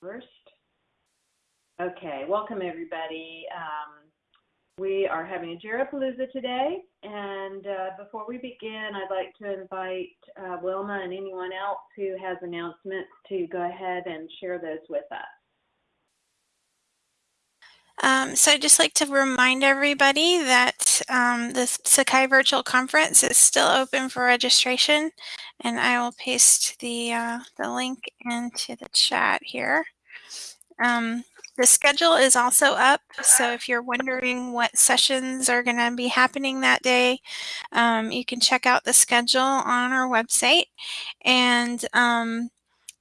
first. Okay, welcome everybody. Um, we are having a Jirapalooza today, and uh, before we begin, I'd like to invite uh, Wilma and anyone else who has announcements to go ahead and share those with us. Um, so I'd just like to remind everybody that um, the Sakai Virtual Conference is still open for registration, and I will paste the, uh, the link into the chat here. Um, the schedule is also up, so if you're wondering what sessions are going to be happening that day, um, you can check out the schedule on our website. And um,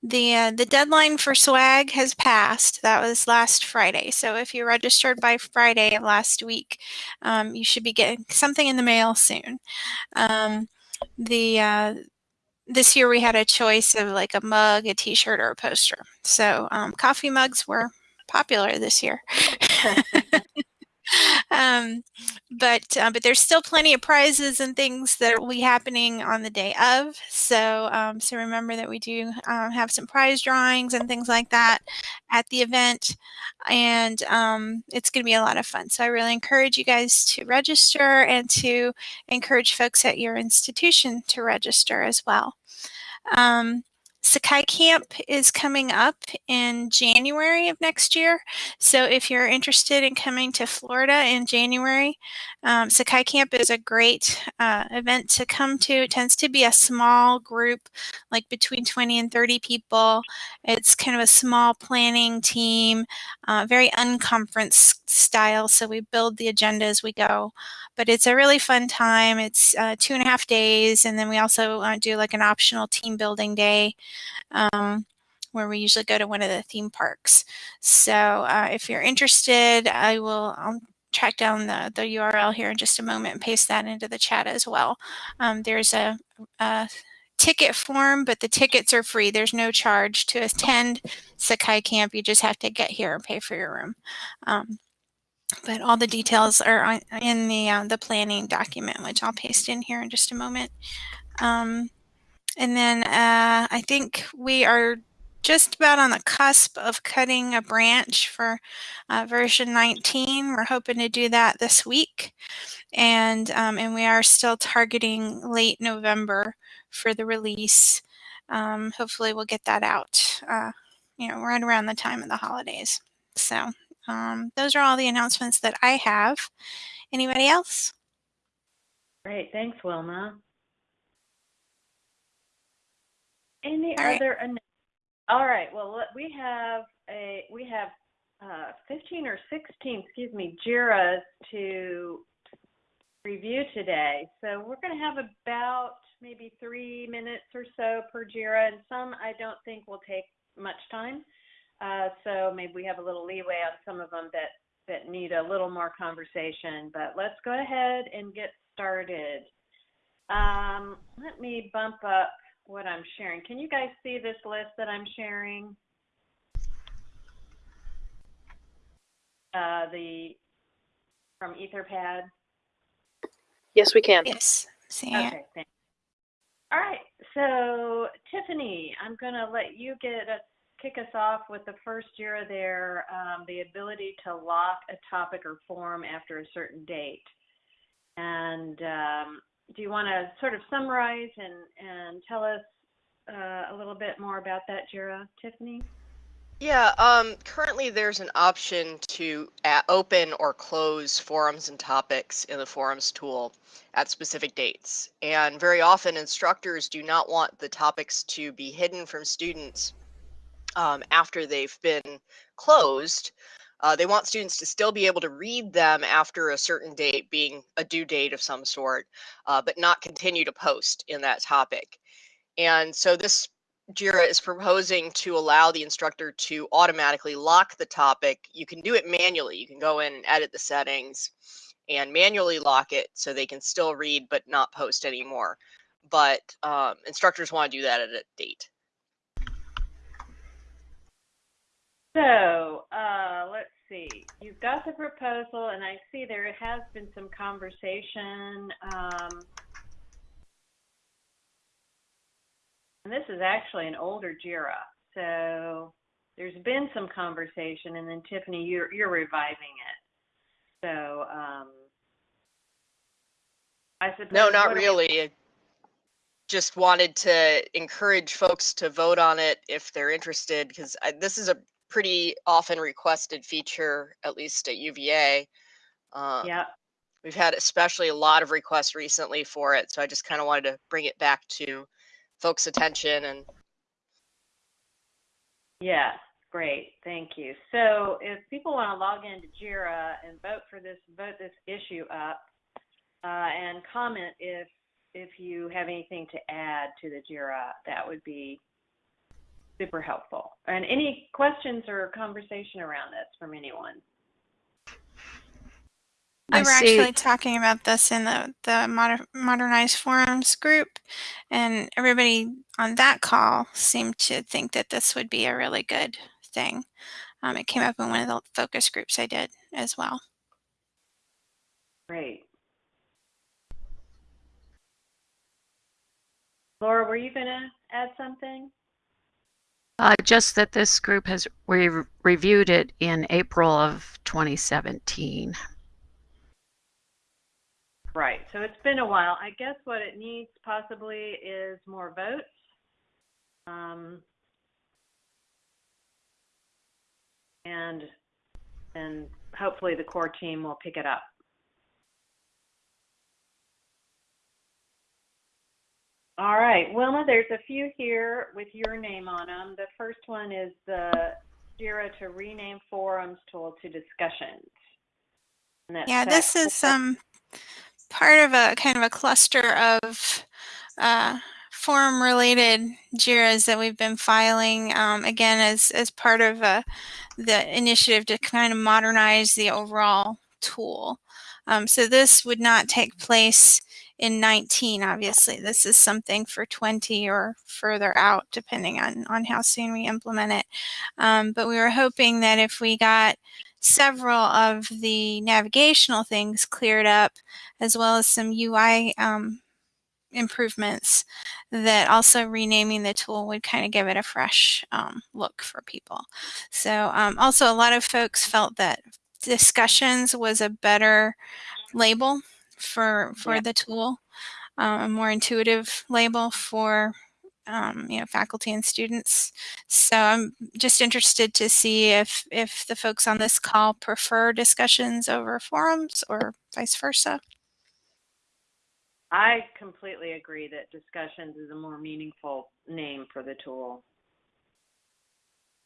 the, uh, the deadline for swag has passed. That was last Friday. So if you registered by Friday of last week, um, you should be getting something in the mail soon. Um, the uh, this year we had a choice of like a mug, a t-shirt, or a poster. So um, coffee mugs were popular this year. um, but uh, but there's still plenty of prizes and things that will be happening on the day of. So um, so remember that we do um, have some prize drawings and things like that at the event, and um, it's going to be a lot of fun. So I really encourage you guys to register and to encourage folks at your institution to register as well. Um, Sakai Camp is coming up in January of next year. So if you're interested in coming to Florida in January, um, Sakai Camp is a great uh, event to come to. It tends to be a small group, like between 20 and 30 people. It's kind of a small planning team, uh, very unconference style. So we build the agenda as we go. But it's a really fun time. It's uh, two and a half days. And then we also uh, do like an optional team building day um, where we usually go to one of the theme parks. So uh, if you're interested, I will I'll track down the, the URL here in just a moment and paste that into the chat as well. Um, there's a, a ticket form, but the tickets are free. There's no charge to attend Sakai Camp. You just have to get here and pay for your room. Um, but all the details are on, in the uh, the planning document, which I'll paste in here in just a moment. Um, and then uh, I think we are just about on the cusp of cutting a branch for uh, version 19. We're hoping to do that this week. And, um, and we are still targeting late November for the release. Um, hopefully we'll get that out, uh, you know, right around the time of the holidays. So um, those are all the announcements that I have. Anybody else? Great. Thanks, Wilma. Any All right. other? All right. Well, we have a we have uh, 15 or 16, excuse me, JIRAs to review today. So we're going to have about maybe three minutes or so per JIRA, and some I don't think will take much time. Uh, so maybe we have a little leeway on some of them that that need a little more conversation. But let's go ahead and get started. Um, let me bump up what I'm sharing. Can you guys see this list that I'm sharing? Uh, the from Etherpad. Yes, we can. Yes. See Okay, thanks. All right, so Tiffany, I'm going to let you get us kick us off with the first JIRA there, um, the ability to lock a topic or forum after a certain date. And um, do you want to sort of summarize and, and tell us uh, a little bit more about that, Jira, Tiffany? Yeah, um, currently there's an option to open or close forums and topics in the forums tool at specific dates. And very often instructors do not want the topics to be hidden from students um, after they've been closed. Uh, they want students to still be able to read them after a certain date being a due date of some sort, uh, but not continue to post in that topic. And so this JIRA is proposing to allow the instructor to automatically lock the topic. You can do it manually. You can go in and edit the settings and manually lock it so they can still read but not post anymore. But um, instructors want to do that at a date. So uh, let's see. You've got the proposal, and I see there has been some conversation. Um, and this is actually an older JIRA. So there's been some conversation, and then Tiffany, you're you're reviving it. So um, I suppose. No, not do we- really. Just wanted to encourage folks to vote on it if they're interested, because this is a pretty often requested feature, at least at UVA. Uh, Yeah. We've had especially a lot of requests recently for it, so I just kind of wanted to bring it back to folks' attention and Yeah, great, thank you. So if people want to log into JIRA and vote for this, vote this issue up, uh, and comment if if you have anything to add to the JIRA, that would be super helpful. And any questions or conversation around this from anyone? We I were see. actually talking about this in the, the moder- modernized forums group, and everybody on that call seemed to think that this would be a really good thing. Um, it came up in one of the focus groups I did as well. Great. Laura, were you going to add something? Uh, just that this group has re- reviewed it in April of 2017. Right. So it's been a while. I guess what it needs possibly is more votes. Um, and and hopefully the core team will pick it up. All right, Wilma, there's a few here with your name on them. The first one is the JIRA to rename forums tool to discussions. Yeah, this is um, part of a kind of a cluster of uh, forum related JIRAs that we've been filing um, again as, as part of uh, the initiative to kind of modernize the overall tool. Um, so this would not take place in 19, obviously. This is something for 20 or further out, depending on, on how soon we implement it. Um, but we were hoping that if we got several of the navigational things cleared up, as well as some UI um, improvements, that also renaming the tool would kind of give it a fresh um, look for people. So um, also a lot of folks felt that discussions was a better label for for Yeah. the tool, um, a more intuitive label for um, you know faculty and students. So I'm just interested to see if if the folks on this call prefer discussions over forums or vice versa. I completely agree that discussions is a more meaningful name for the tool.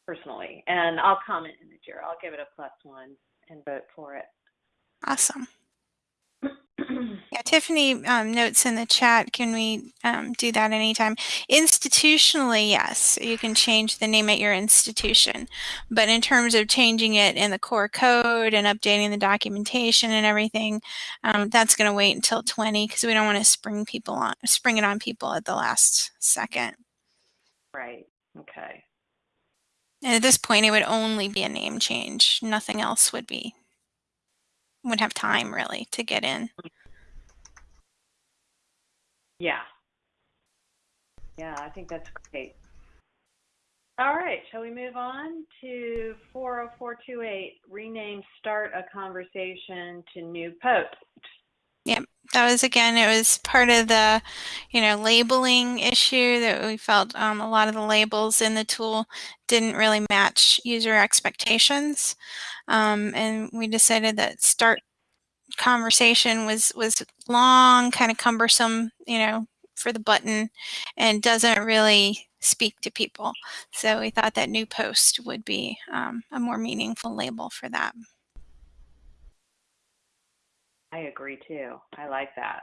Personally, and I'll comment in the JIRA. I'll give it a plus one and vote for it. Awesome. Yeah, Tiffany um, notes in the chat. Can we um, do that anytime? Institutionally, yes, you can change the name at your institution. But in terms of changing it in the core code and updating the documentation and everything, um, that's going to wait until 20 because we don't want to spring people on, spring it on people at the last second. right. Okay. And at this point, it would only be a name change. Nothing else would be would have time really to get in. Yeah. Yeah, I think that's great. All right, shall we move on to 40428, rename start a conversation to new post? That was again it was part of the you know labeling issue that we felt um, a lot of the labels in the tool didn't really match user expectations. Um, and we decided that start conversation was was long kind of cumbersome you know for the button and doesn't really speak to people. So we thought that new post would be um, a more meaningful label for that I agree too. I like that.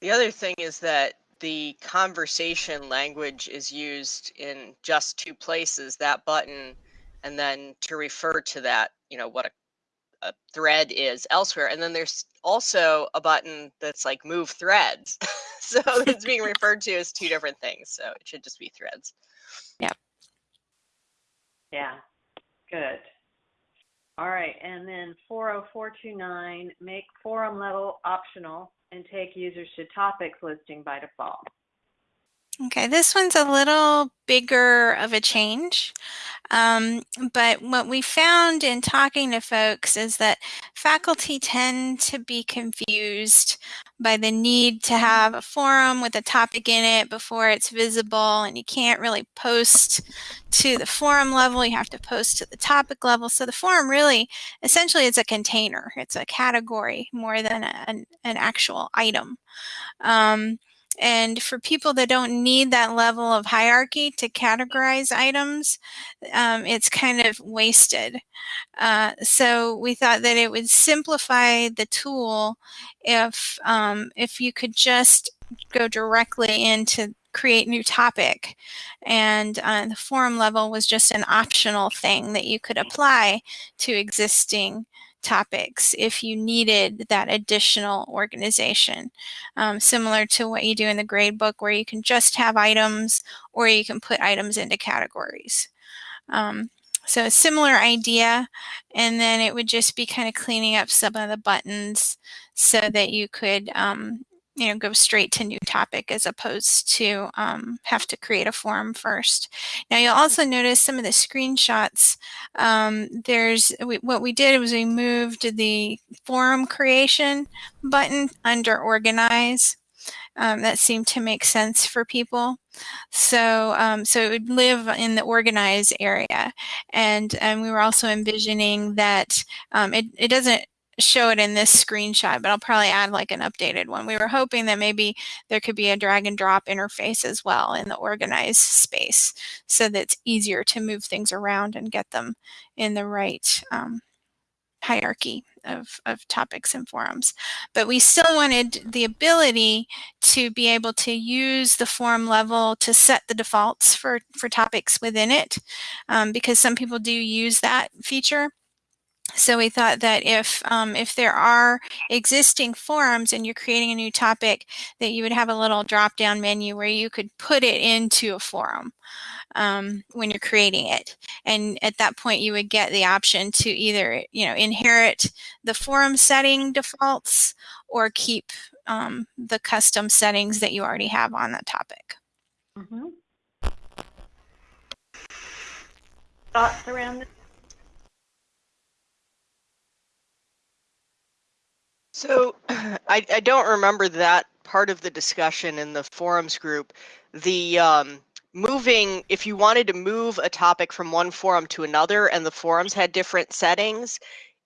The other thing is that the conversation language is used in just two places, that button, and then to refer to that, you know, what a, a thread is elsewhere. And then there's also a button that's like move threads. so it's being referred to as two different things. So it should just be threads. Yeah, yeah good. All right, and then 40429, make forum level optional and take users to topics listing by default. Okay, this one's a little bigger of a change. Um, but what we found in talking to folks is that faculty tend to be confused by the need to have a forum with a topic in it before it's visible and you can't really post to the forum level you have to post to the topic level. So the forum really essentially is a container. It's a category more than a, an, an actual item. Um, and for people that don't need that level of hierarchy to categorize items, um, it's kind of wasted. Uh, so we thought that it would simplify the tool if um, if you could just go directly into create new topic and uh, the forum level was just an optional thing that you could apply to existing topics if you needed that additional organization. Um, similar to what you do in the gradebook where you can just have items or you can put items into categories. Um, so a similar idea and then it would just be kind of cleaning up some of the buttons so that you could um, you know, go straight to new topic as opposed to um, have to create a form first. Now you'll also notice some of the screenshots. Um, there's we, what we did was we moved the forum creation button under organize. Um, that seemed to make sense for people. So, um, so it would live in the organize area. And, and we were also envisioning that um, it, it doesn't show it in this screenshot, but I'll probably add like an updated one. We were hoping that maybe there could be a drag and drop interface as well in the organized space so that it's easier to move things around and get them in the right um, hierarchy of, of topics and forums. But we still wanted the ability to be able to use the forum level to set the defaults for, for topics within it um, because some people do use that feature so we thought that if um, if there are existing forums and you're creating a new topic, that you would have a little drop-down menu where you could put it into a forum um, when you're creating it. And at that point, you would get the option to either you know inherit the forum setting defaults or keep um, the custom settings that you already have on that topic. Mm -hmm. Thoughts around this? So I, I don't remember that part of the discussion in the forums group. The um, moving, if you wanted to move a topic from one forum to another and the forums had different settings,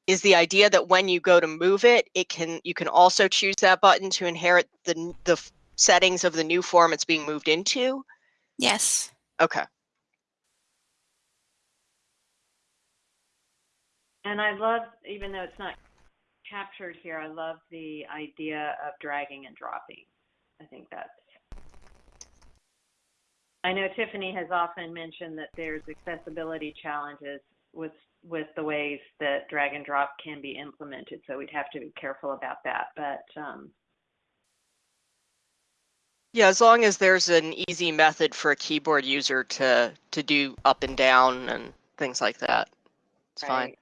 is the idea that when you go to move it, it can you can also choose that button to inherit the the settings of the new forum it's being moved into? Yes. Okay. And I love, even though it's not captured here. I love the idea of dragging and dropping. I think that's. I know Tiffany has often mentioned that there's accessibility challenges with with the ways that drag and drop can be implemented, so we'd have to be careful about that. But um, yeah, as long as there's an easy method for a keyboard user to to do up and down and things like that, it's right. fine.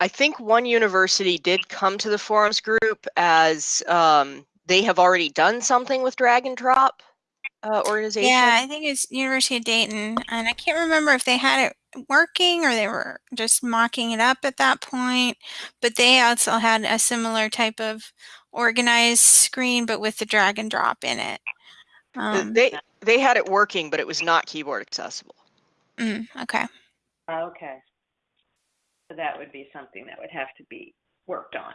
I think one university did come to the forums group as um, they have already done something with drag and drop uh, organization. Yeah, I think it's University of Dayton, and I can't remember if they had it working or they were just mocking it up at that point. But they also had a similar type of organized screen, but with the drag and drop in it. Um, they they had it working, but it was not keyboard accessible. Mm, okay. Okay. So that would be something that would have to be worked on.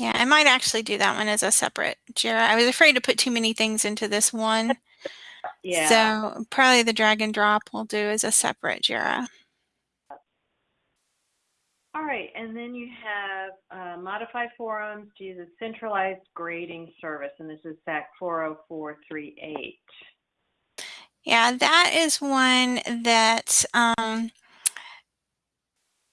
Yeah, I might actually do that one as a separate JIRA. I was afraid to put too many things into this one. yeah. So probably the drag and drop we'll do as a separate JIRA. All right, and then you have uh, modify forums to use a centralized grading service, and this is SAK 40438. Yeah, that is one that um,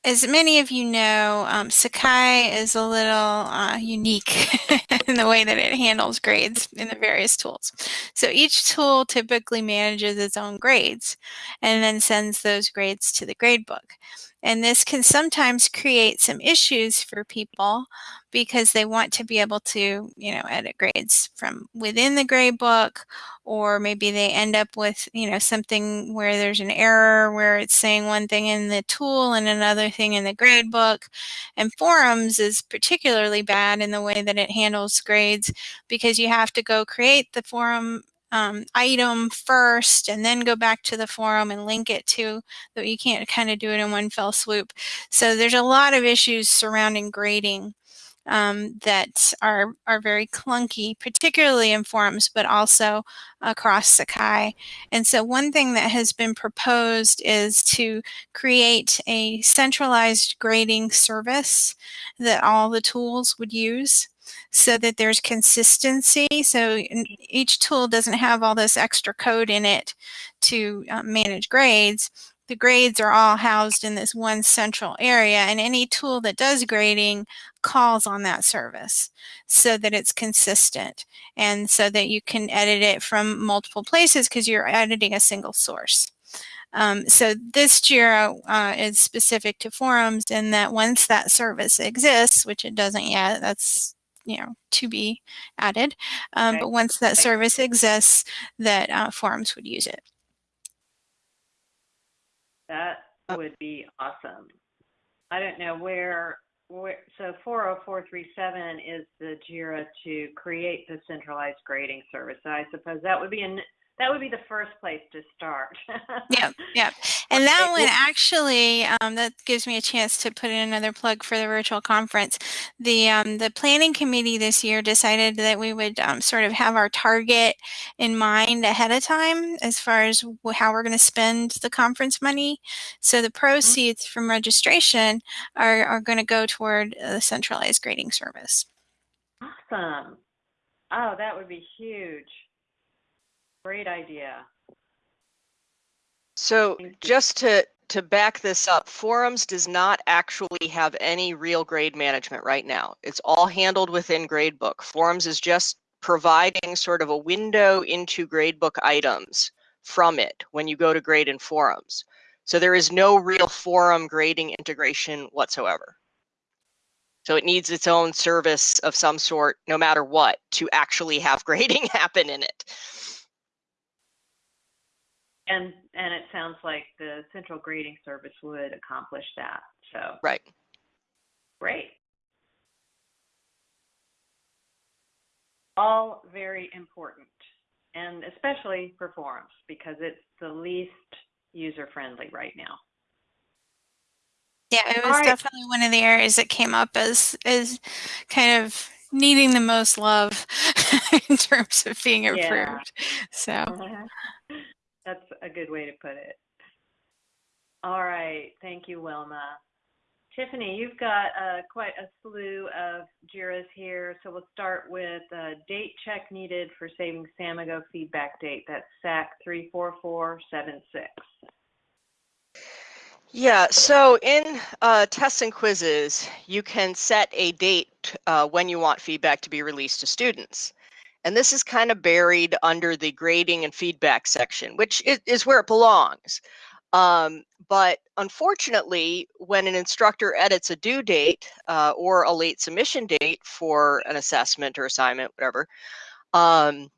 as many of you know, um, Sakai is a little uh, unique in the way that it handles grades in the various tools. So each tool typically manages its own grades and then sends those grades to the gradebook. And this can sometimes create some issues for people because they want to be able to, you know, edit grades from within the grade book, or maybe they end up with, you know, something where there's an error where it's saying one thing in the tool and another thing in the grade book. And forums is particularly bad in the way that it handles grades because you have to go create the forum um, item first and then go back to the forum and link it to that you can't kind of do it in one fell swoop so there's a lot of issues surrounding grading um, that are are very clunky, particularly in forums, but also across Sakai. And so one thing that has been proposed is to create a centralized grading service that all the tools would use so that there's consistency. So each tool doesn't have all this extra code in it to uh, manage grades. The grades are all housed in this one central area and any tool that does grading calls on that service so that it's consistent and so that you can edit it from multiple places because you're editing a single source. Um, so this JIRA uh, is specific to forums in that once that service exists, which it doesn't yet, that's you know to be added, um, okay. but once that service exists, that uh, forums would use it. That would be awesome. I don't know where so 40437 is the JIRA to create the centralized grading service. So I suppose that would be an that would be the first place to start. yeah, yep. And that one actually, um, that gives me a chance to put in another plug for the virtual conference. The um, the planning committee this year decided that we would um, sort of have our target in mind ahead of time as far as how we're going to spend the conference money. So the mm-hmm. proceeds from registration are, are going to go toward the centralized grading service. Awesome. Oh, that would be huge. Great idea. So just to to back this up, Forums does not actually have any real grade management right now. It's all handled within Gradebook. Forums is just providing sort of a window into Gradebook items from it when you go to grade in Forums. So there is no real forum grading integration whatsoever. So it needs its own service of some sort, no matter what, to actually have grading happen in it. And and it sounds like the central grading service would accomplish that. So right, great. All very important, and especially for forums because it's the least user friendly right now. Yeah, it was right. definitely one of the areas that came up as as kind of needing the most love in terms of being approved. Yeah. So. Mm-hmm. That's a good way to put it. All right. Thank you, Wilma. Tiffany, you've got uh, quite a slew of JIRAs here. So we'll start with uh, date check needed for saving Samigo feedback date. That's SAK 34476. Yeah, so in uh, tests and quizzes, you can set a date uh, when you want feedback to be released to students. And this is kind of buried under the grading and feedback section, which is, is where it belongs. Um, but unfortunately, when an instructor edits a due date uh, or a late submission date for an assessment or assignment, whatever, um,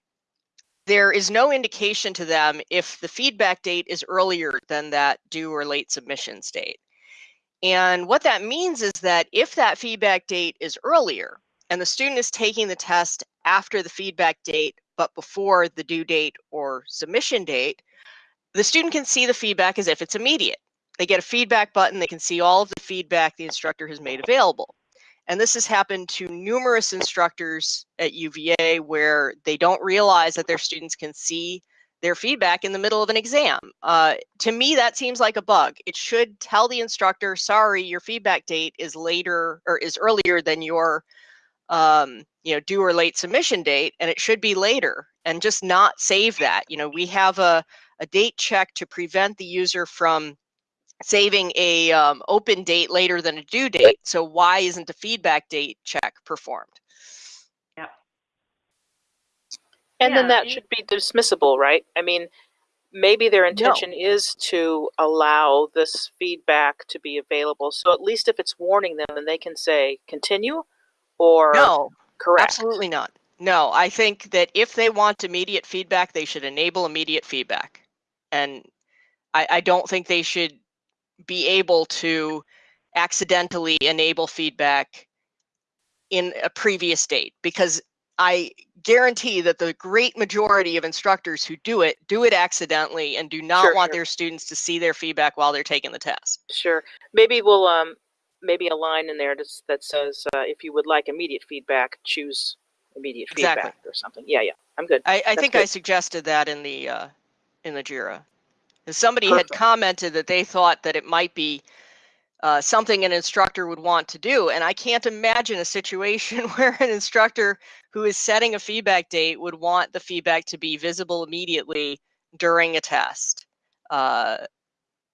there is no indication to them if the feedback date is earlier than that due or late submissions date. And what that means is that if that feedback date is earlier and the student is taking the test after the feedback date, but before the due date or submission date, the student can see the feedback as if it's immediate. They get a feedback button, they can see all of the feedback the instructor has made available. And this has happened to numerous instructors at UVA where they don't realize that their students can see their feedback in the middle of an exam. Uh, to me, that seems like a bug. It should tell the instructor, sorry, your feedback date is later or is earlier than your um, you know, due or late submission date, and it should be later, and just not save that. You know, we have a, a date check to prevent the user from saving a um, open date later than a due date. So why isn't a feedback date check performed? Yeah. And yeah, then that should be dismissible, right? I mean, maybe their intention is to allow this feedback to be available. So at least if it's warning them, then they can say continue or No, correct. absolutely not. No, I think that if they want immediate feedback, they should enable immediate feedback. And I, I don't think they should be able to accidentally enable feedback in a previous date because I guarantee that the great majority of instructors who do it do it accidentally and do not Sure, want sure. their students to see their feedback while they're taking the test. Sure. Maybe we'll um maybe a line in there that says uh, if you would like immediate feedback, choose immediate Exactly. feedback or something. Yeah, yeah. I'm good. I, I think I suggested that in the uh, in the Jira. Somebody had commented that they thought that it might be uh, something an instructor would want to do, and I can't imagine a situation where an instructor who is setting a feedback date would want the feedback to be visible immediately during a test. Uh,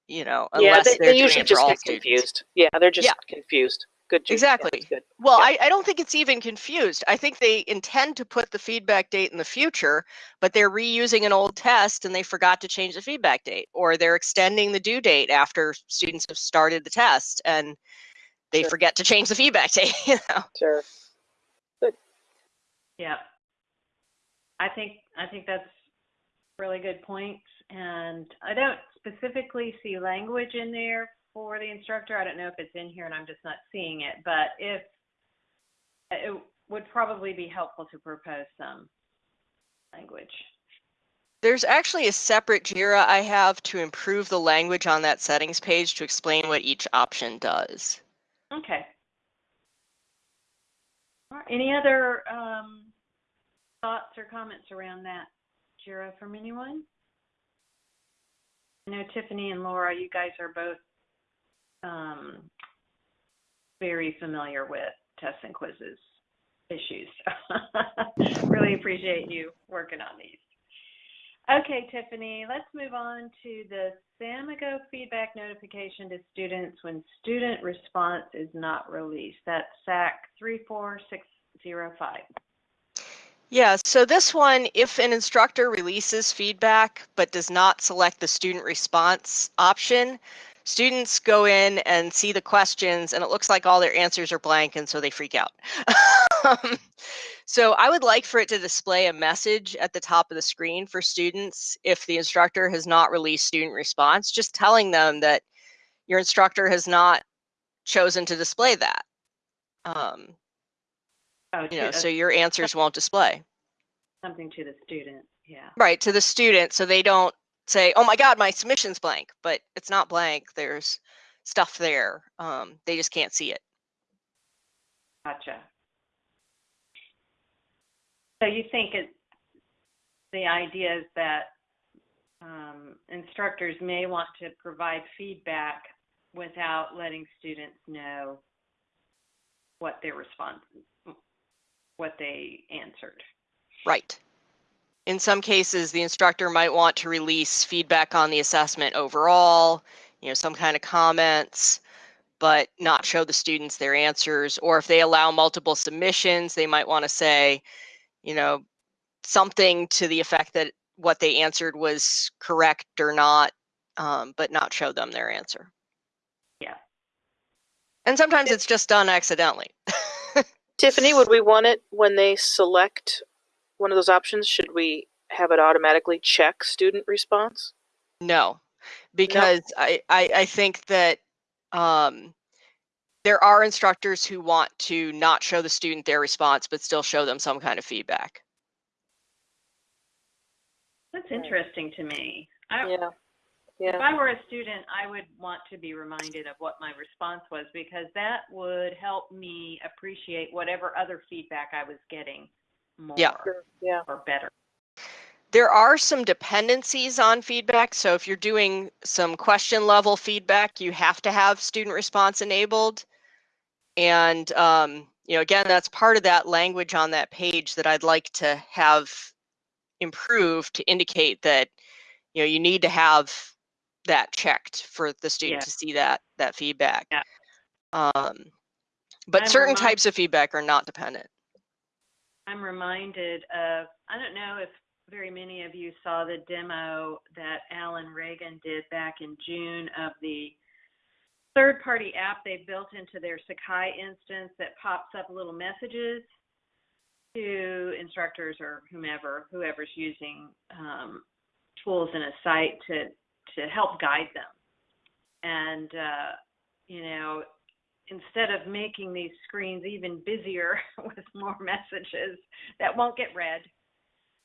you know, yeah, they, they're they usually just get students. confused. Yeah, they're just Yeah. confused. Good. Judy. Exactly. that's good. Well, Yeah. I, I don't think it's even confused. I think they intend to put the feedback date in the future, but they're reusing an old test and they forgot to change the feedback date, or they're extending the due date after students have started the test and they Sure. forget to change the feedback date. You know? Sure. Yeah. I think, I think that's really good points. And I don't specifically see language in there for the instructor. I don't know if it's in here and I'm just not seeing it, but if, it would probably be helpful to propose some language. There's actually a separate JIRA I have to improve the language on that settings page to explain what each option does. Okay. Right, Any other um, thoughts or comments around that, Jira, from anyone? I know Tiffany and Laura, you guys are both um, very familiar with tests and quizzes issues. really appreciate you working on these. Okay, Tiffany, let's move on to the Samigo feedback notification to students when student response is not released. That's SAK 34605. Yeah, so this one, if an instructor releases feedback but does not select the student response option, students go in and see the questions and it looks like all their answers are blank and so they freak out. So I would like for it to display a message at the top of the screen for students if the instructor has not released student response, just telling them that your instructor has not chosen to display that. Um, Oh, you know, so your answers won't display. something to the student, yeah. Right, to the student, so they don't say, "Oh my God, my submission's blank," but it's not blank. There's stuff there. Um, they just can't see it. Gotcha. So you think it, the idea is that um, instructors may want to provide feedback without letting students know what their response, what they answered. Right. In some cases, the instructor might want to release feedback on the assessment overall, you know, some kind of comments, but not show the students their answers. Or if they allow multiple submissions, they might want to say, you know, something to the effect that what they answered was correct or not, um, but not show them their answer. Yeah. And sometimes it's just done accidentally. Tiffany, would we want it when they select one of those options? Should we have it automatically check student response? No, because I, I, I think that um, there are instructors who want to not show the student their response, but still show them some kind of feedback. That's interesting to me. I, Yeah. If I were a student, I would want to be reminded of what my response was because that would help me appreciate whatever other feedback I was getting more Yeah. Sure. Yeah. or better. There are some dependencies on feedback. So if you're doing some question level feedback, you have to have student response enabled. And, um, you know, again, that's part of that language on that page that I'd like to have improved to indicate that, you know, you need to have that checked for the student Yeah. to see that, that feedback. Yeah. Um, but I'm certain types of feedback are not dependent. I'm reminded of, I don't know if very many of you saw the demo that Alan Reagan did back in June of the third-party app they built into their Sakai instance that pops up little messages to instructors or whomever, whoever's using um, tools in a site to to help guide them. And uh, you know, instead of making these screens even busier with more messages that won't get read,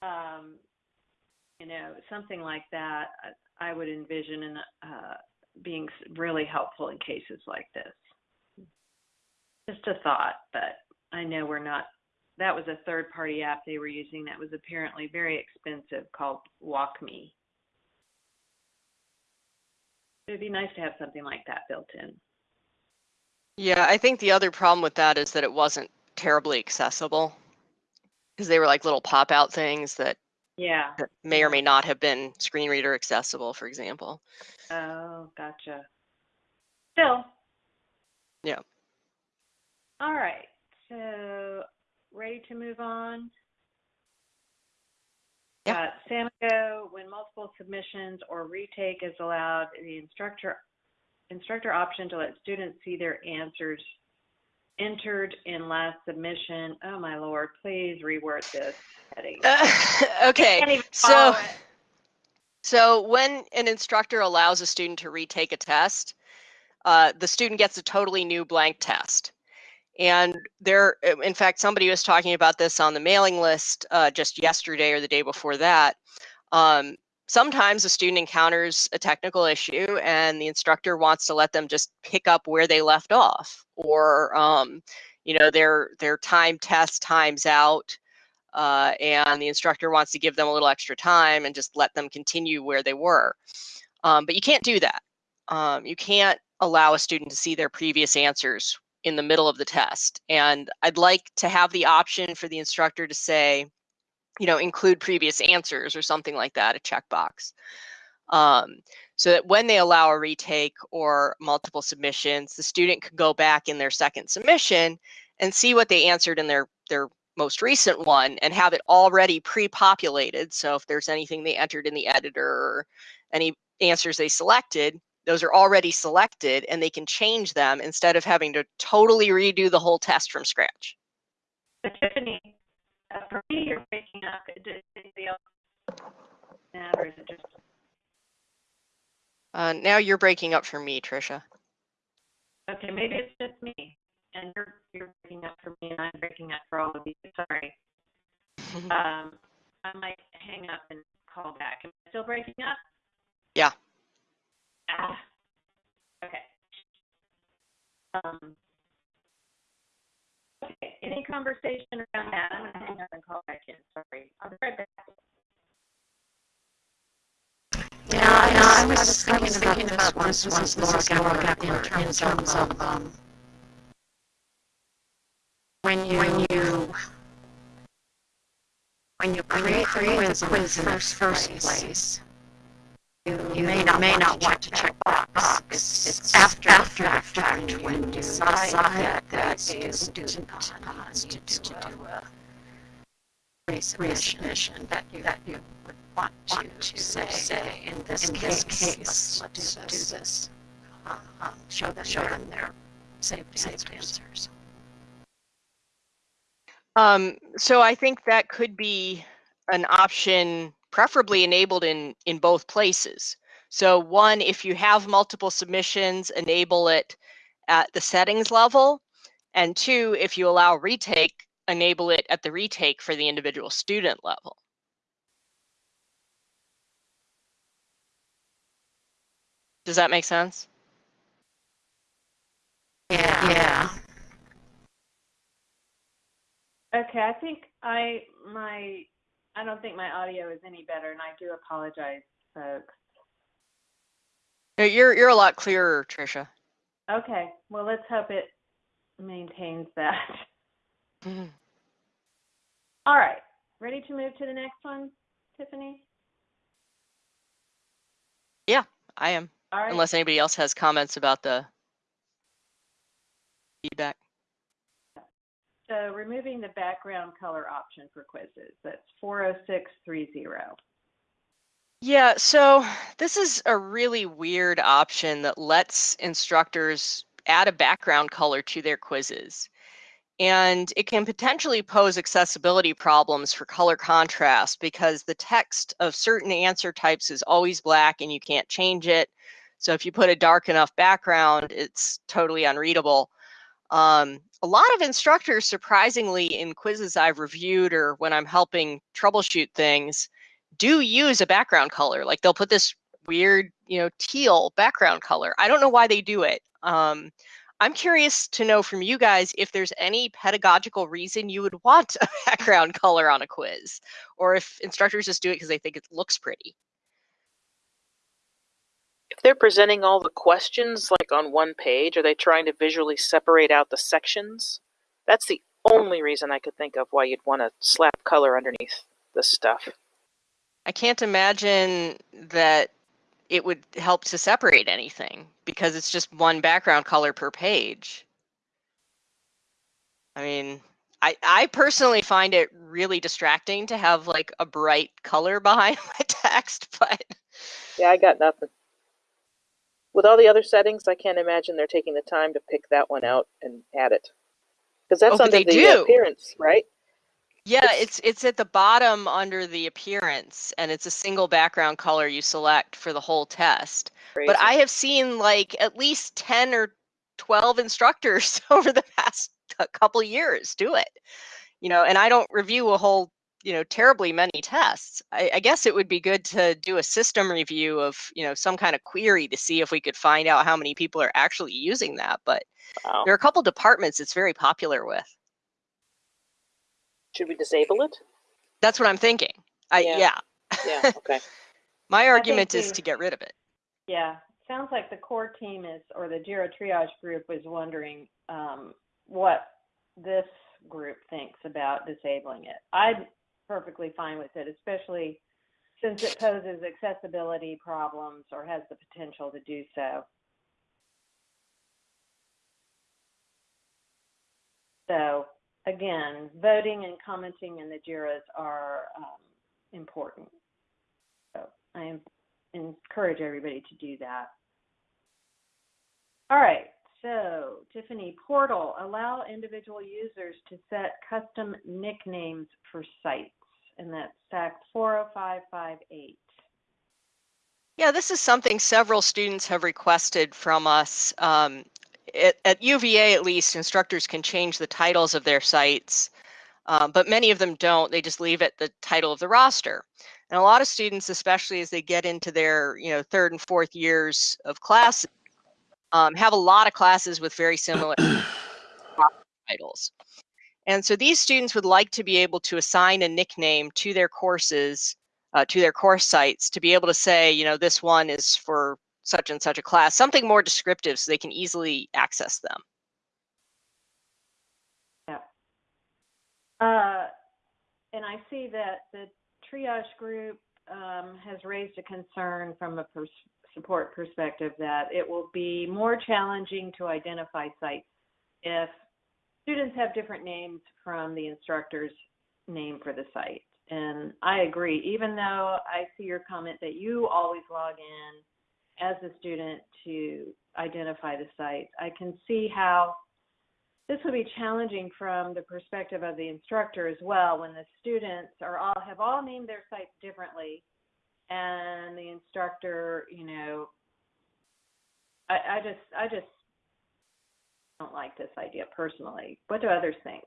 um, you know, something like that, I, I would envision in, uh, being really helpful in cases like this. Just a thought, but I know we're not. That was a third-party app they were using that was apparently very expensive called WalkMe. It'd be nice to have something like that built in. Yeah, I think the other problem with that is that it wasn't terribly accessible because they were like little pop out things that, Yeah. that may or may not have been screen reader accessible, for example. Oh, gotcha. Still. Yeah. All right. So, ready to move on? Yeah. Uh, when multiple submissions or retake is allowed, the instructor instructor option to let students see their answers entered in last submission. Oh my lord, please reword this heading. okay. So- it. So when an instructor allows a student to retake a test, uh, the student gets a totally new blank test. And there, in fact, somebody was talking about this on the mailing list uh, just yesterday or the day before that. Um, sometimes a student encounters a technical issue and the instructor wants to let them just pick up where they left off, or um, you know, their their time test times out uh, and the instructor wants to give them a little extra time and just let them continue where they were. Um, but you can't do that. Um, you can't allow a student to see their previous answers in the middle of the test. And I'd like to have the option for the instructor to say, you know, include previous answers or something like that, a checkbox. Um, so that when they allow a retake or multiple submissions, the student could go back in their second submission and see what they answered in their, their most recent one and have it already pre-populated. So if there's anything they entered in the editor or any answers they selected, those are already selected and they can change them instead of having to totally redo the whole test from scratch. Tiffany, uh, for me, you're breaking up. Does anybody else have, or is it just Uh, now you're breaking up for me, Trisha. okay? Maybe it's just me, and you're you're breaking up for me, and I'm breaking up for all of you. Sorry. Um, I might hang up and call back. Am I still breaking up? Yeah. Ah. Okay. Um. Okay. Any conversation around that? I'm gonna hang up and call back in. Sorry. I'll be right back. Yeah, yeah, I was, I was thinking about this once Laura Geller in terms of, um, when you, when you, when you create the quiz in the first, first place, you, you may not, may not want to check box. It's, it's after, after, after, when you decide that, that a student needs to do a resubmission, that you, that you would want to say, say, in this case, let's, let's do this. Um, show them, show them their saved, saved answers. Um, so I think that could be an option, preferably enabled in in both places. So one, if you have multiple submissions, enable it at the settings level, and two, if you allow retake, enable it at the retake for the individual student level. Does that make sense? Yeah. Yeah. Okay, I think I my I don't think my audio is any better, and I do apologize, folks. You're you're a lot clearer, Trisha. Okay, well let's hope it maintains that. Mm-hmm. All right, ready to move to the next one, Tiffany? Yeah, I am, All right. unless anybody else has comments about the feedback. So removing the background color option for quizzes, that's 40630. Yeah, so this is a really weird option that lets instructors add a background color to their quizzes. And it can potentially pose accessibility problems for color contrast because the text of certain answer types is always black and you can't change it. So if you put a dark enough background, it's totally unreadable. Um, a lot of instructors, surprisingly, in quizzes I've reviewed or when I'm helping troubleshoot things, do use a background color. Like they'll put this weird, you know, teal background color. I don't know why they do it. Um, I'm curious to know from you guys if there's any pedagogical reason you would want a background color on a quiz, or if instructors just do it because they think it looks pretty. If they're presenting all the questions like on one page, are they trying to visually separate out the sections? That's the only reason I could think of why you'd want to slap color underneath this stuff. I can't imagine that it would help to separate anything because it's just one background color per page. I mean, I, I personally find it really distracting to have like a bright color behind my text, but Yeah, I got nothing. With all the other settings, I can't imagine they're taking the time to pick that one out and add it. Because that's Oh, under the do. appearance, right? yeah, It's- it's it's at the bottom under the appearance and it's a single background color you select for the whole test. But I have seen like at least 10 or 12 instructors over the past cou- couple years do it. You know, and I don't review a whole, you know, terribly many tests. I, I guess it would be good to do a system review of, you know, some kind of query to see if we could find out how many people are actually using that. But Wow. there are a couple departments it's very popular with. Should we disable it? That's what I'm thinking. I Yeah. yeah. Yeah, okay. My argument is to get rid of it. Yeah, sounds like the core team is, or the Jira triage group was wondering um, what this group thinks about disabling it. I'm perfectly fine with it, especially since it poses accessibility problems or has the potential to do so. So again, voting and commenting in the JIRAs are um, important. So I encourage everybody to do that. All right, so Tiffany, portal, allow individual users to set custom nicknames for sites, and that's SAK 40558. Yeah, this is something several students have requested from us. Um, at, UVA, at least, instructors can change the titles of their sites, um, but many of them don't. They just leave it the title of the roster. And a lot of students, especially as they get into their, you know, third and fourth years of class, um, have a lot of classes with very similar titles. And so these students would like to be able to assign a nickname to their courses uh, to their course sites to be able to say, you know, this one is for such and such a class, something more descriptive so they can easily access them. Yeah. Uh, and I see that the triage group um, has raised a concern from a pers- support perspective that it will be more challenging to identify sites if students have different names from the instructor's name for the site. And I agree, even though I see your comment that you always log in as a student to identify the site, I can see how this would be challenging from the perspective of the instructor as well when the students are all have all named their sites differently and the instructor you know I, I just i just don't like this idea personally what do others think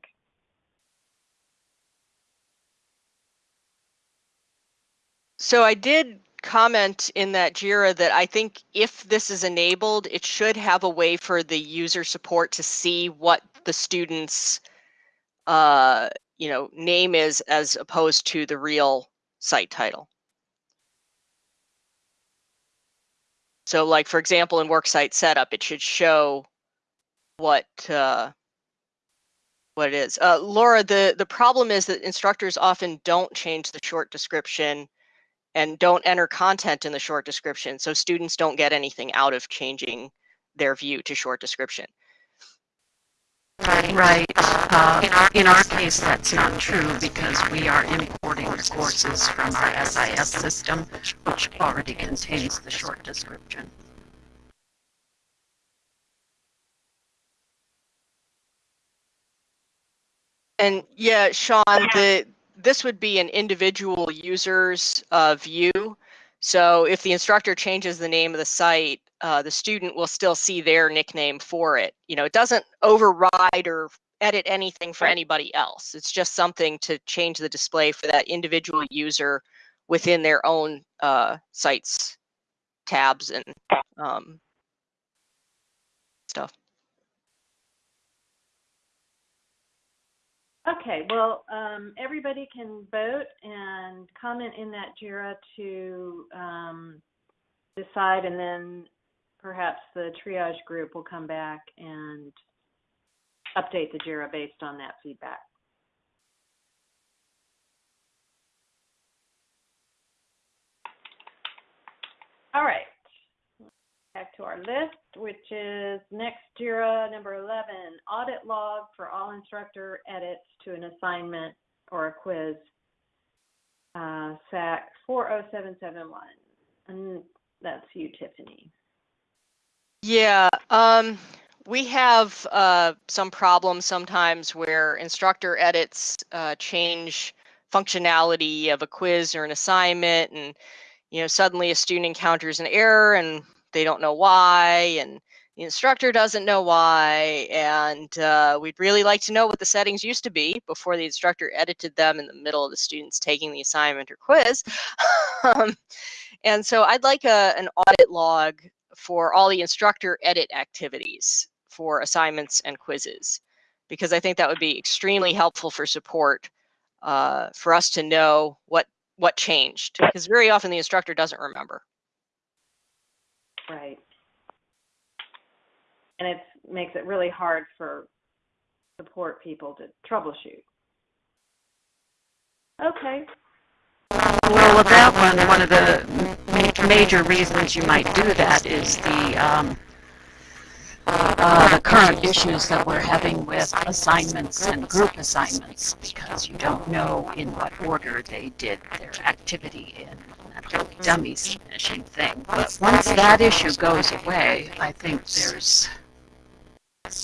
So I did comment in that JIRA that I think if this is enabled, it should have a way for the user support to see what the student's uh, you know, name is as opposed to the real site title. So like, for example, in worksite setup, it should show what uh, what it is. Uh, Laura, the, the problem is that instructors often don't change the short description and don't enter content in the short description. So students don't get anything out of changing their view to short description. Right. Uh, in, our, in our case, that's not true because we are importing courses from our SIS system, which already contains the short description. And yeah, Sean, the this would be an individual user's uh, view. So if the instructor changes the name of the site, uh, the student will still see their nickname for it. You know, it doesn't override or edit anything for anybody else. It's just something to change the display for that individual user within their own uh, sites tabs and um, stuff. Okay, well, um, everybody can vote and comment in that JIRA to um, decide, and then perhaps the triage group will come back and update the JIRA based on that feedback. All right. Back to our list, which is next JIRA number 11, audit log for all instructor edits to an assignment or a quiz, uh, SAK 40771. And that's you, Tiffany. Yeah, um, we have uh, some problems sometimes where instructor edits uh, change functionality of a quiz or an assignment, and you know suddenly a student encounters an error and they don't know why, and the instructor doesn't know why, and uh, we'd really like to know what the settings used to be before the instructor edited them in the middle of the students taking the assignment or quiz. um, and so I'd like a, an audit log for all the instructor edit activities for assignments and quizzes, because I think that would be extremely helpful for support uh, for us to know what what changed, because very often the instructor doesn't remember. Right. And it makes it really hard for support people to troubleshoot. Okay. Well, with that one, one of the major reasons you might do that is the um, uh, the current issues that we're having with assignments and group assignments because you don't know in what order they did their activity in that dummies finishing thing. But once that issue goes away, I think there's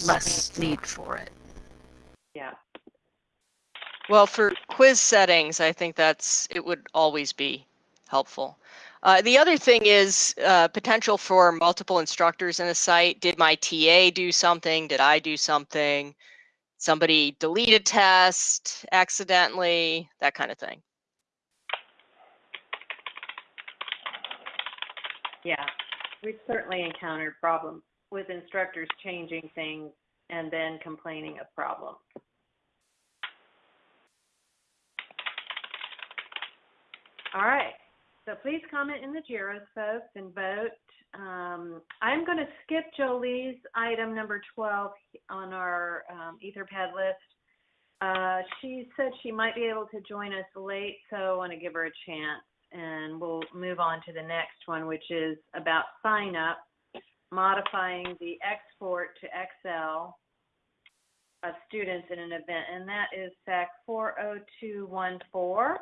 less need for it. Yeah. Well, for quiz settings, I think that's it would always be helpful. Uh, the other thing is uh, potential for multiple instructors in a site. Did my TA do something? Did I do something? Somebody delete a test accidentally, that kind of thing. Yeah, we've certainly encountered problems with instructors changing things and then complaining of problems. All right, so please comment in the JIRAs, folks, and vote. Um, I'm going to skip Jolie's item number 12 on our um, Etherpad list. Uh, she said she might be able to join us late, so I want to give her a chance. And we'll move on to the next one, which is about sign up, modifying the export to Excel of students in an event. And that is SAK 40214.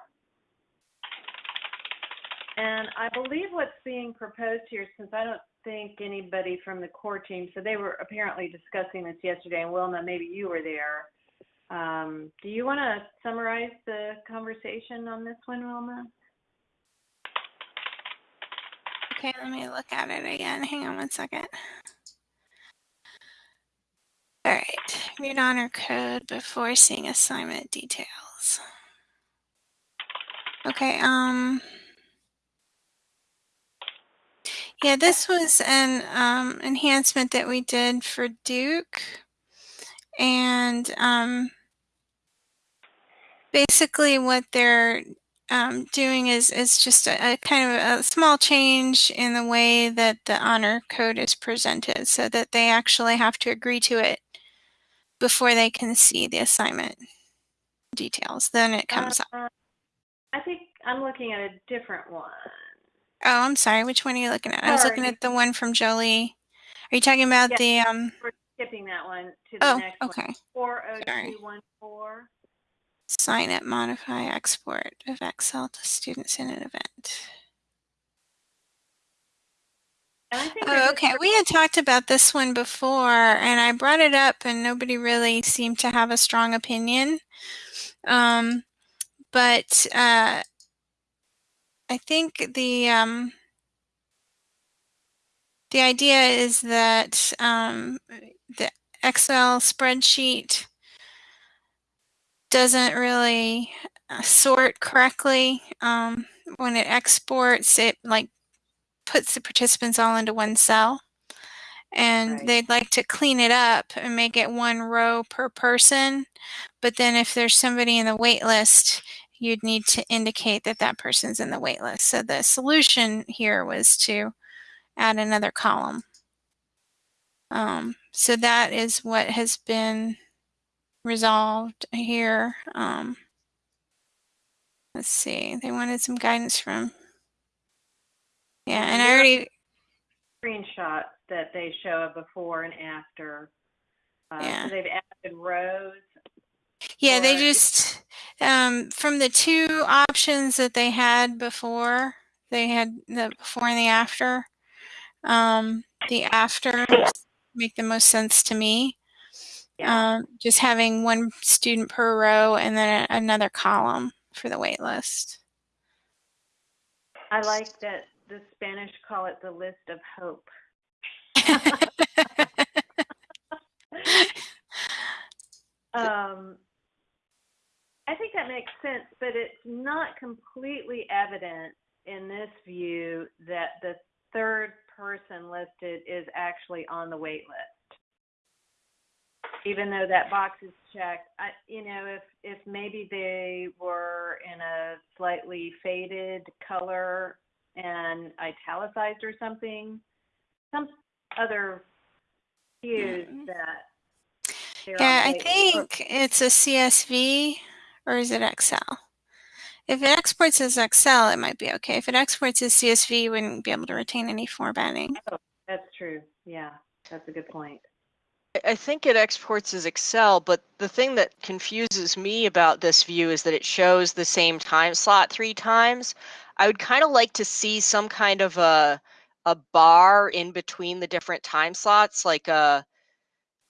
And I believe what's being proposed here, since I don't think anybody from the core team, so they were apparently discussing this yesterday, and Wilma, maybe you were there. Um, do you want to summarize the conversation on this one, Wilma? Okay, let me look at it again. Hang on one second. All right, read honor code before seeing assignment details. Okay, um, yeah, this was an um, enhancement that we did for Duke. And um, basically what they're um, doing is, is just a, a, kind of a small change in the way that the honor code is presented so that they actually have to agree to it before they can see the assignment details. Then it comes uh, up. I think I'm looking at a different one. Oh, I'm sorry. Which one are you looking at? I was looking at the one from Jolie. Are you talking about Yeah. the um? skipping that one to the Oh, next one. okay. Four oh Sorry. two one four. Sign it, modify, export of Excel to students in an event. And I think they're Oh, okay. We had talked about this one before, and I brought it up, and nobody really seemed to have a strong opinion. Um, but uh, I think the um, the idea is that um, the Excel spreadsheet doesn't really uh, sort correctly um, when it exports. It like puts the participants all into one cell and Right. they'd like to clean it up and make it one row per person. But then if there's somebody in the wait list, you'd need to indicate that that person's in the wait list. So the solution here was to add another column. Um, so that is what has been resolved here. Um, let's see, they wanted some guidance from. Yeah, and I already, Screenshot that they show a before and after. Uh, Yeah. So they've added rows. Yeah, they just um, from the two options that they had before, they had the before and the after. Um, the after make the most sense to me. Yeah. Um, just having one student per row and then a- another column for the wait list. I like that the Spanish call it the list of hope. Um, I think that makes sense, but it's not completely evident in this view that the third person listed is actually on the wait list. Even though that box is checked, I, you know, if, if maybe they were in a slightly faded color and italicized or something, some other cues Mm. that Yeah, I think it's a CSV or is it Excel? If it exports as Excel, it might be okay. If it exports as CSV, you wouldn't be able to retain any formatting. That's true. Yeah, that's a good point. I- think it exports as Excel, but the thing that confuses me about this view is that it shows the same time slot three times. I would kind of like to see some kind of a a bar in between the different time slots, like a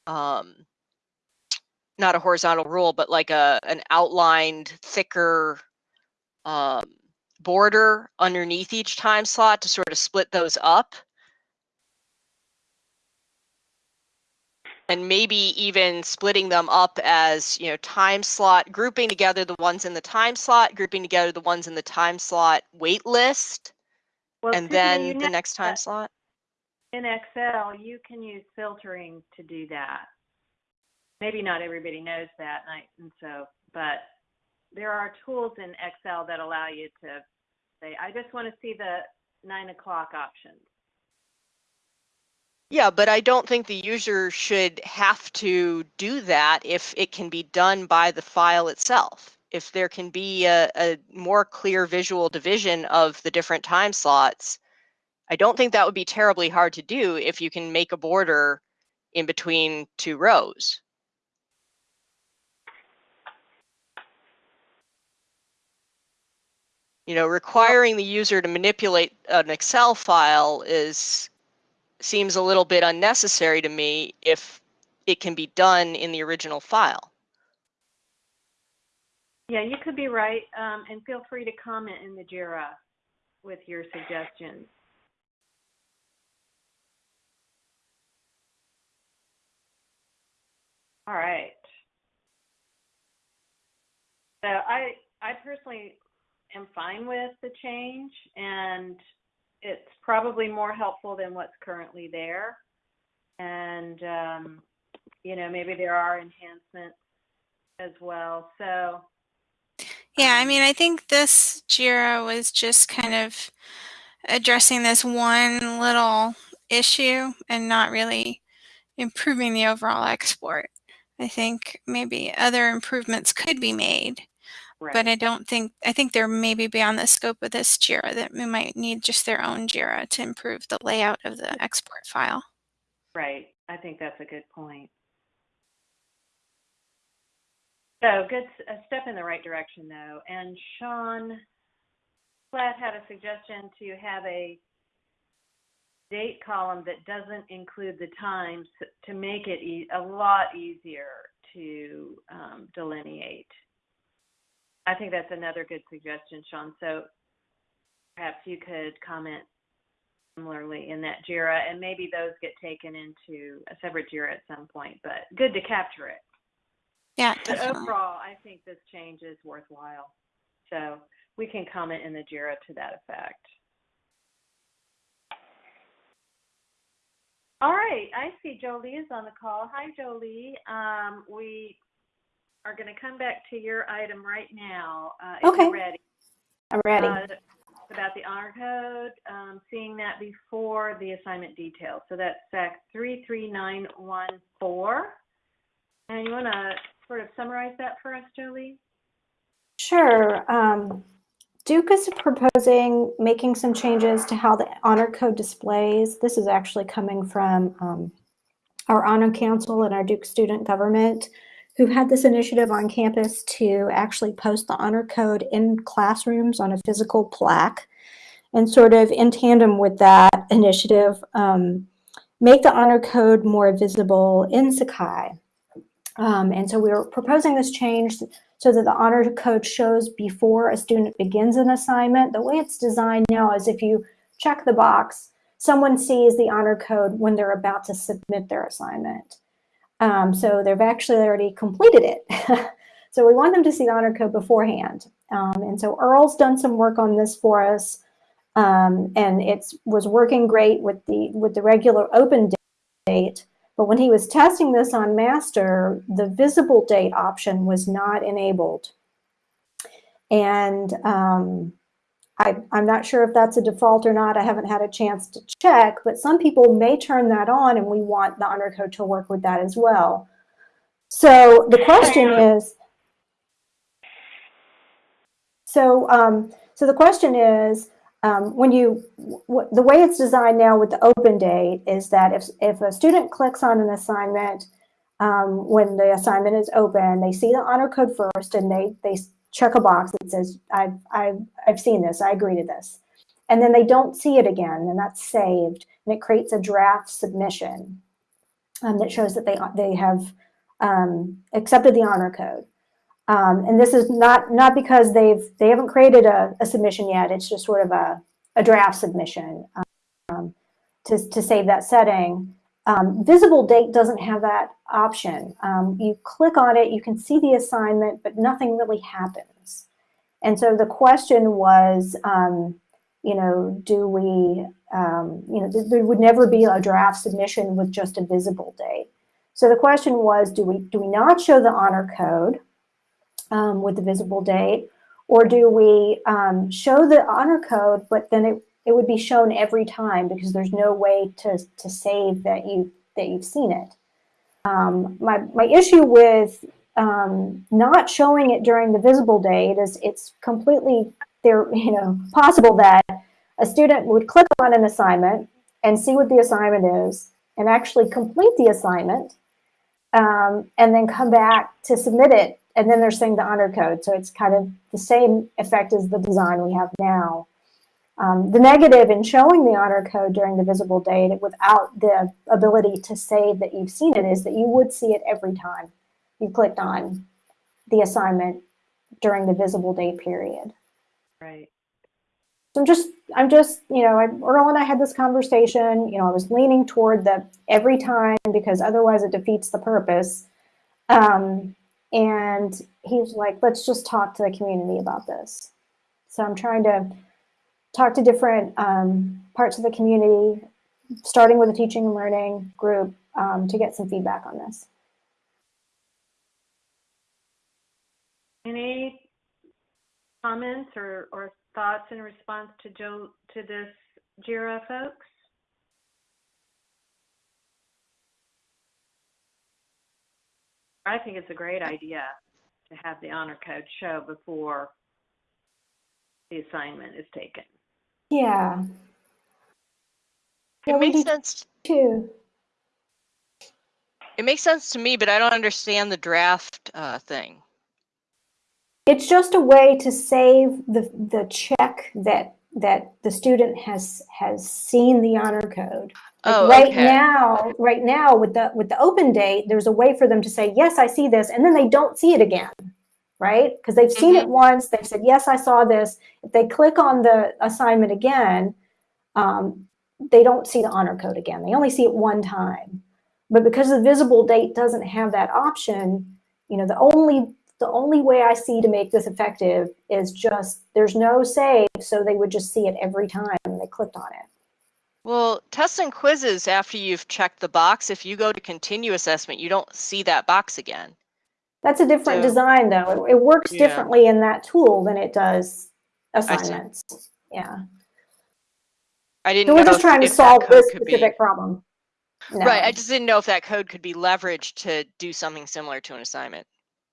um not a horizontal rule, but like a an outlined thicker um border underneath each time slot to sort of split those up. And maybe even splitting them up as you know time slot grouping together the ones in the time slot grouping together the ones in the time slot wait list Well, and then the next time slot in Excel, you can use filtering to do that. Maybe not everybody knows that, and so, but there are tools in Excel that allow you to say, I just want to see the nine o'clock options. Yeah but i don't think the user should have to do that if it can be done by the file itself. If there can be a, a more clear visual division of the different time slots i don't think that would be terribly hard to do if you can make a border in between two rows. You know requiring the user to manipulate an excel file is seems a little bit unnecessary to me if it can be done in the original file Yeah, you could be right, um, and feel free to comment in the JIRA with your suggestions. All right. So I, I personally am fine with the change, and it's probably more helpful than what's currently there. And, um, you know, maybe there are enhancements as well. So, Yeah, I mean, Um, I think this JIRA was just kind of addressing this one little issue and not really improving the overall export. I think maybe other improvements could be made, right. but I don't think, I think they're maybe beyond the scope of this JIRA that we might need just their own JIRA to improve the layout of the export file. Right. I think that's a good point. So good, a step in the right direction though. And Sean Platt had a suggestion to have a date column that doesn't include the times to make it e- a lot easier to um, delineate. I think that's another good suggestion, Sean. So perhaps you could comment similarly in that JIRA, and maybe those get taken into a separate JIRA at some point, but good to capture it. Yeah, But definitely. overall, I think this change is worthwhile. So we can comment in the JIRA to that effect. All right, I see Jolie is on the call. Hi, Jolie. Um, we are going to come back to your item right now, uh, Okay. you're ready. I'm ready. Uh, about the honor code, um, seeing that before the assignment details. So that's SAK 33914. And you want to sort of summarize that for us, Jolie? Sure. Um, Duke is proposing making some changes to how the honor code displays. This is actually coming from um, our honor council and our Duke student government who had this initiative on campus to actually post the honor code in classrooms on a physical plaque and sort of in tandem with that initiative um, make the honor code more visible in Sakai. Um, and so we were proposing this change so that the honor code shows before a student begins an assignment. The way it's designed now is if you check the box, someone sees the honor code when they're about to submit their assignment. Um, so they've actually already completed it. so we want them to see the honor code beforehand. Um, and so Earl's done some work on this for us. Um, and it was working great with the with the regular open date. But when he was testing this on master, the visible date option was not enabled. And um, I, I'm not sure if that's a default or not. I haven't had a chance to check, but some people may turn that on and we want the honor code to work with that as well. So the question is, so, um, so the question is, um, when you, the way it's designed now with the open date is that if, if a student clicks on an assignment, um, when the assignment is open, they see the honor code first and they, they check a box that says, I've, I've, I've seen this, I agree to this. And then they don't see it again and that's saved and it creates a draft submission um, that shows that they, they have um, accepted the honor code. Um, and this is not not because they've they haven't created a, a submission yet. It's just sort of a, a draft submission um, to, to save that setting. Um, visible date doesn't have that option. Um, you click on it, you can see the assignment, but nothing really happens. And so the question was, um, you know, do we, um, you know, th- there would never be a draft submission with just a visible date. So the question was, do we do we not show the honor code? um, with the visible date, or do we um, show the honor code, but then it, it would be shown every time because there's no way to, to save that you that you've seen it. Um, my my issue with um, not showing it during the visible date is it's completely there you know possible that a student would click on an assignment and see what the assignment is and actually complete the assignment um, and then come back to submit it and then they're saying the honor code. So it's kind of the same effect as the design we have now. Um, the negative in showing the honor code during the visible date without the ability to say that you've seen it is that you would see it every time you clicked on the assignment during the visible date period. Right. So I'm just, I'm just, you know, I, Earl and I had this conversation. You know, I was leaning toward the every time because otherwise it defeats the purpose. Um, and he was like, let's just talk to the community about this. So I'm trying to talk to different um, parts of the community, starting with the teaching and learning group um, to get some feedback on this. Any comments or, or thoughts in response to Joe, to this JIRA, folks? I think it's a great idea to have the honor code show before the assignment is taken. Yeah. It Yeah, we makes sense. too. It makes sense to me, but I don't understand the draft uh, thing. It's just a way to save the, the check that, that the student has, has seen the honor code. Like Oh, right okay. now, right now with the, with the open date, there's a way for them to say, yes, I see this, and then they don't see it again. Right? Because they've seen Mm-hmm. it once, they've said, yes, I saw this. If they click on the assignment again, um, they don't see the honor code again. They only see it one time. But because the visible date doesn't have that option, you know, the only the only way I see to make this effective is just there's no save, so they would just see it every time they clicked on it. Well, tests and quizzes, after you've checked the box, if you go to continue assessment, you don't see that box again. That's a different So- design, though. It, it works Yeah. differently in that tool than it does assignments. Yeah. I didn't So we're just trying to solve this could be- specific problem. No. Right, I just didn't know if that code could be leveraged to do something similar to an assignment.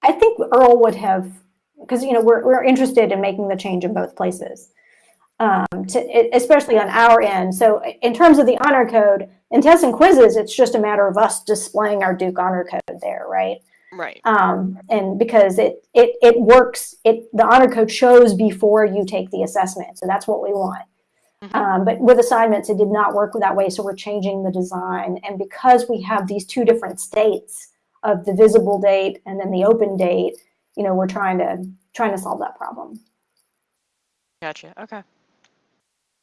I think Earl would have, because you know we're we're interested in making the change in both places, um, to, especially on our end. So in terms of the honor code, in tests and quizzes, it's just a matter of us displaying our Duke honor code there, right? Right. Um, and because it it it works, it the honor code shows before you take the assessment, so that's what we want. Mhm. Um, but with assignments, it did not work that way, so we're changing the design. And because we have these two different states of the visible date and then the open date, you know, we're trying to trying to solve that problem. Gotcha. Okay.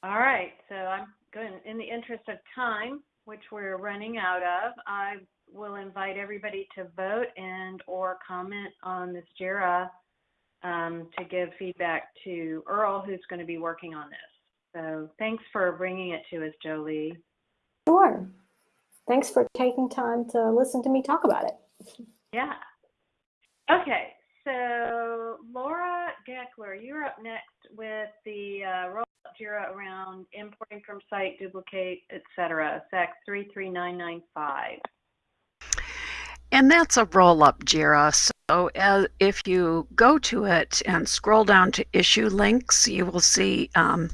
All right, so I'm going, in the interest of time, which we're running out of, I will invite everybody to vote and or comment on this JIRA um, to give feedback to Earl, who's going to be working on this. So thanks for bringing it to us, Jolie. Sure. Thanks for taking time to listen to me talk about it. Yeah. Okay, so Laura Geckler, you're up next with the uh, roll JIRA around importing from site, duplicate, et cetera, SAK 33995. And that's a roll up JIRA. So uh, if you go to it and scroll down to issue links, you will see um,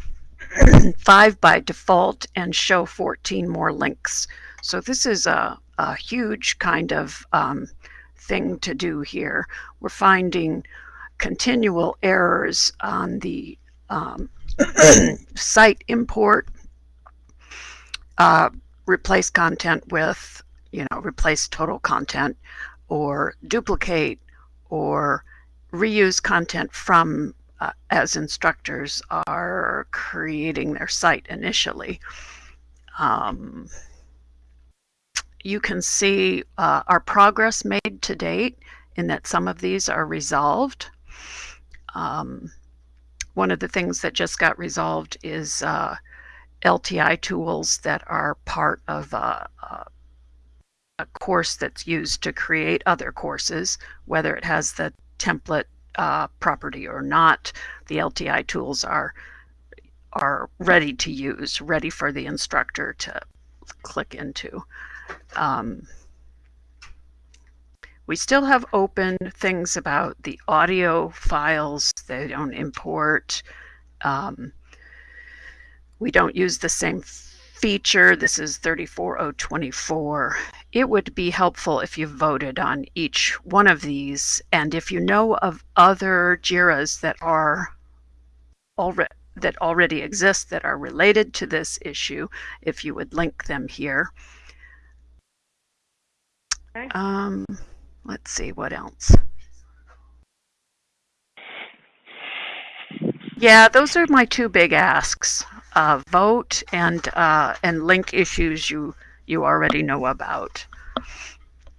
five by default and show 14 more links. So this is a, a huge kind of um, thing to do here. We're finding continual errors on the um, site import, uh, replace content with you know, replace total content or duplicate or reuse content from uh, as instructors are creating their site initially. Um, you can see uh, our progress made to date in that some of these are resolved. Um, one of the things that just got resolved is uh, LTI tools that are part of uh, uh, a course that's used to create other courses, whether it has the template uh, property or not. The LTI tools are are ready to use, ready for the instructor to click into. Um, we still have open things about the audio files. They don't import. Um, we don't use the same feature. This is 34024. It would be helpful if you voted on each one of these. And if you know of other JIRAs that are already that already exist that are related to this issue, if you would link them here. Okay. Um, let's see what else. Yeah, those are my two big asks: uh, vote and uh, and link issues you you already know about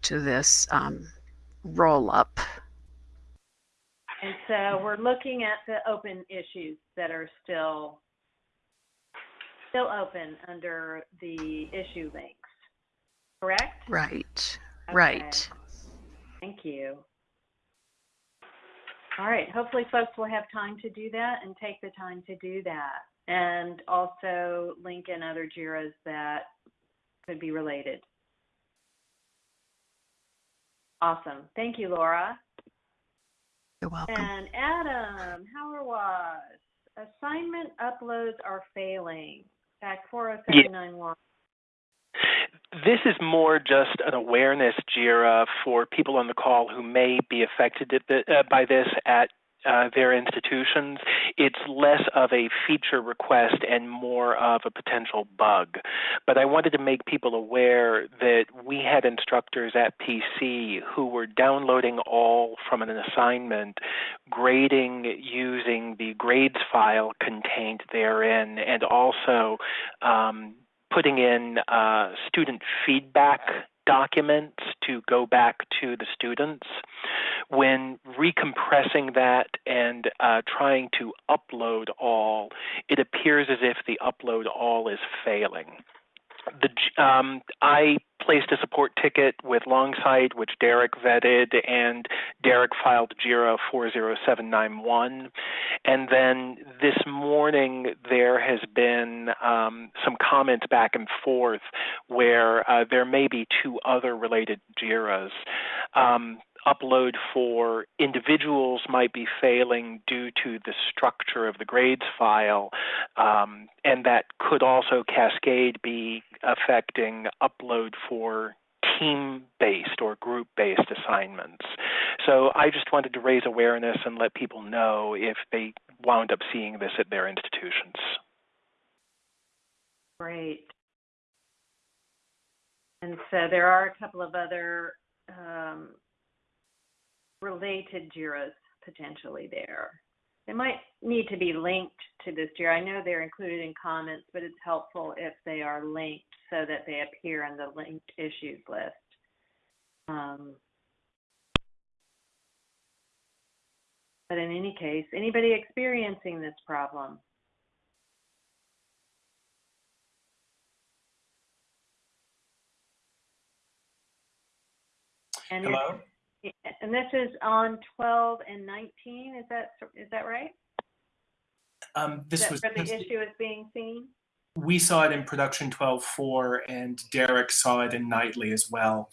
to this um, roll up. And so we're looking at the open issues that are still, still open under the issue links, correct? Right, Okay. right. Thank you. All right, hopefully folks will have time to do that and take the time to do that. And also link in other JIRAs that could be related. Awesome. Thank you, Laura. You're welcome. And Adam, how are was? Assignment uploads are failing. Back 40791. this is more just an awareness JIRA for people on the call who may be affected uh, by this at uh, their institutions, it's less of a feature request and more of a potential bug. But I wanted to make people aware that we had instructors at PC who were downloading all from an assignment, grading using the grades file contained therein, and also um, putting in uh, student feedback documents to go back to the students. When recompressing that and uh, trying to upload all, it appears as if the upload all is failing the um, I placed a support ticket with Longsight, which Derek vetted, and Derek filed JIRA 40791. And then this morning there has been um, some comments back and forth where uh, there may be two other related JIRAs. Um, upload for individuals might be failing due to the structure of the grades file, um, and that could also cascade be affecting upload for team based or group based assignments. So I just wanted to raise awareness and let people know if they wound up seeing this at their institutions. Great. And so there are a couple of other um, related JIRAs potentially there. They might need to be linked to this JIRA. I know they're included in comments, but it's helpful if they are linked so that they appear in the linked issues list. Um, but in any case, anybody experiencing this problem? And Hello? And this is on 12 and 19, is that, is that right? Um, this That was where the issue is being seen? we saw it in production 12.4 and Derek saw it in Nightly as well.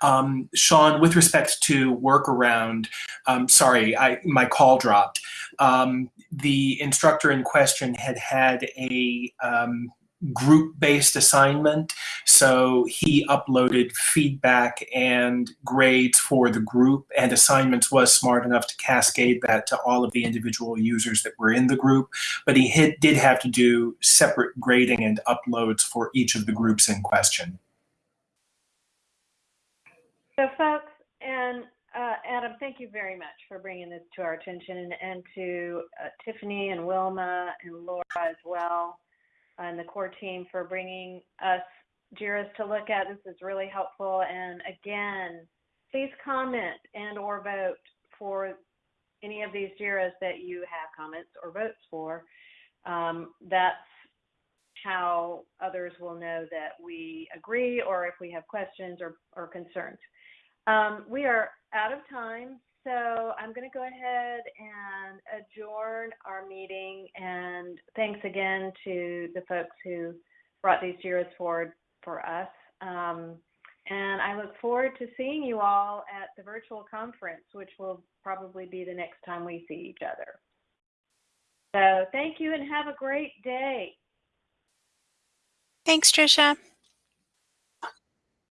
Um, Sean, with respect to workaround, um, sorry, I, my call dropped. Um, the instructor in question had had a um, group-based assignment. So he uploaded feedback and grades for the group and assignments was smart enough to cascade that to all of the individual users that were in the group. But he hit, did have to do separate grading and uploads for each of the groups in question. So folks, and uh, Adam, thank you very much for bringing this to our attention and, to uh, Tiffany and Wilma and Laura as well and the core team for bringing us JIRAs to look at. This is really helpful. And again, please comment and or vote for any of these JIRAs that you have comments or votes for. Um, that's how others will know that we agree or if we have questions or, or concerns. Um, we are out of time, so I'm going to go ahead and adjourn our meeting. And thanks again to the folks who brought these JIRAs forward for us. Um, and I look forward to seeing you all at the virtual conference, which will probably be the next time we see each other. So thank you and have a great day. Thanks, Tricia.